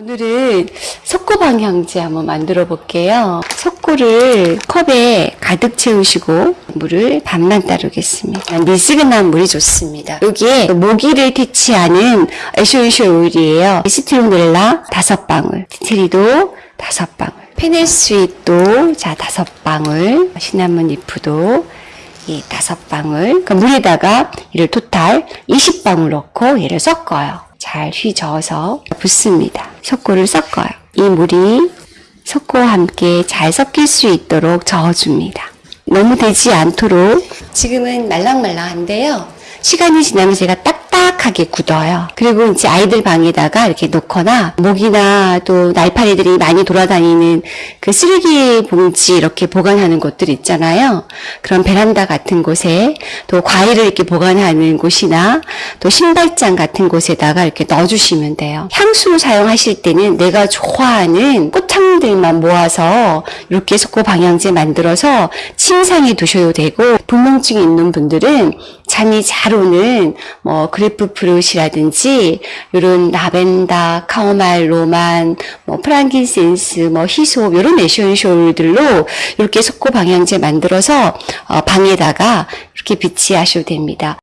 오늘은 석고 방향제 한번 만들어 볼게요. 석고를 컵에 가득 채우시고 물을 반만 따르겠습니다. 미지근한 물이 좋습니다. 여기에 모기를 퇴치하는 essential oil이에요. citronella 다섯 방울, tea tree도 다섯 방울, fennel sweet도 자 다섯 방울, cinnamon leaf도 이 다섯 방울 그 물에다가 이를 total 20방울 넣고 얘를 섞어요. 잘 휘저어서 붓습니다. 석고를 섞어요. 이 물이 석고와 함께 잘 섞일 수 있도록 저어줍니다. 너무 되지 않도록 지금은 말랑말랑한데요. 시간이 지나면 제가 딱 딱하게 굳어요. 그리고 이제 아이들 방에다가 이렇게 놓거나 모기나 또 날파리들이 많이 돌아다니는 그 쓰레기 봉지 이렇게 보관하는 곳들 있잖아요. 그런 베란다 같은 곳에 또 과일을 이렇게 보관하는 곳이나 또 신발장 같은 곳에다가 이렇게 넣어주시면 돼요. 향수로 사용하실 때는 내가 좋아하는 꽃 향들만 모아서 석고 방향제 만들어서 침상에 두셔도 되고 불면증이 있는 분들은 잠이 잘 오는 뭐 grapefruit이라든지 이런 라벤더, chamomile Roman, 뭐 frankincense, 뭐 hyssop 이런 essential들로 이렇게 석고 방향제 만들어서 어, 방에다가 이렇게 비치하셔도 됩니다.